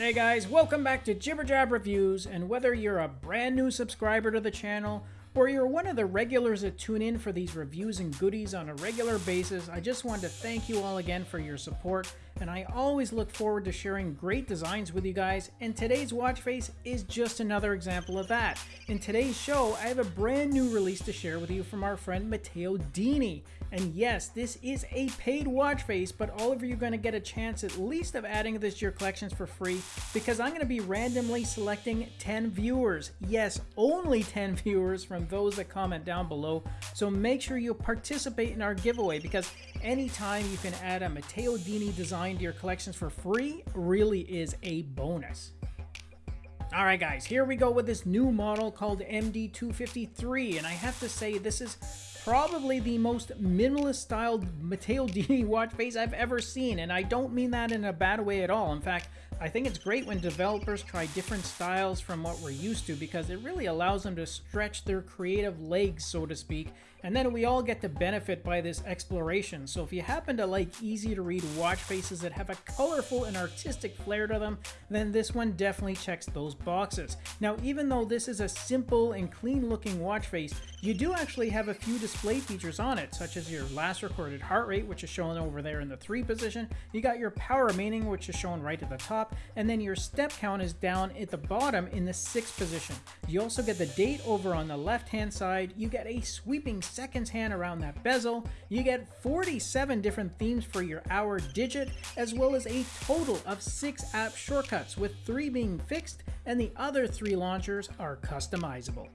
Hey guys, welcome back to Jibber Jab Reviews, and whether you're a brand new subscriber to the channel or you're one of the regulars that tune in for these reviews and goodies on a regular basis, I just wanted to thank you all again for your support, and I always look forward to sharing great designs with you guys, and today's watch face is just another example of that. In today's show, I have a brand new release to share with you from our friend Matteo Dini, and yes, this is a paid watch face, but all of you are going to get a chance at least of adding this to your collections for free, because I'm going to be randomly selecting 10 viewers. Yes, only 10 viewers from those that comment down below. So make sure you participate in our giveaway because anytime you can add a Matteo Dini design to your collections for free really is a bonus. Alright guys, here we go with this new model called MD253 and I have to say this is probably the most minimalist styled Matteo Dini watch face I've ever seen and I don't mean that in a bad way at all. In fact, I think it's great when developers try different styles from what we're used to because it really allows them to stretch their creative legs, so to speak, and then we all get to benefit by this exploration. So if you happen to like easy to read watch faces that have a colorful and artistic flair to them, then this one definitely checks those boxes. Now, even though this is a simple and clean looking watch face, you do actually have a few display features on it, such as your last recorded heart rate, which is shown over there in the 3 position. You got your power remaining, which is shown right at the top, and then your step count is down at the bottom in the sixth position. You also get the date over on the left hand side, you get a sweeping seconds hand around that bezel, you get 47 different themes for your hour digit, as well as a total of 6 app shortcuts, with 3 being fixed and the other 3 launchers are customizable.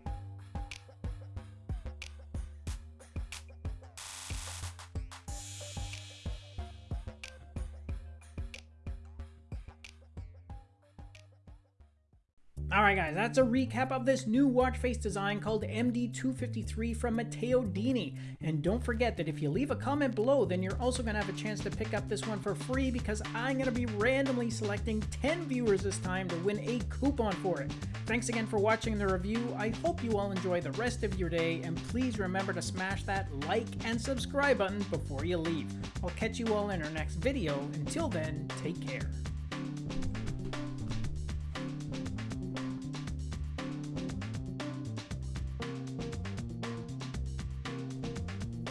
Alright guys, that's a recap of this new watch face design called MD253 from Matteo Dini. And don't forget that if you leave a comment below, then you're also going to have a chance to pick up this one for free because I'm going to be randomly selecting 10 viewers this time to win a coupon for it. Thanks again for watching the review. I hope you all enjoy the rest of your day and please remember to smash that like and subscribe button before you leave. I'll catch you all in our next video. Until then, take care.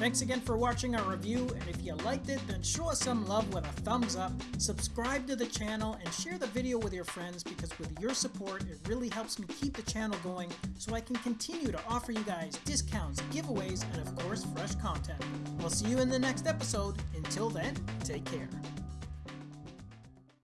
Thanks again for watching our review, and if you liked it, then show us some love with a thumbs up, subscribe to the channel, and share the video with your friends because with your support, it really helps me keep the channel going so I can continue to offer you guys discounts, giveaways, and of course, fresh content. We'll see you in the next episode. Until then, take care.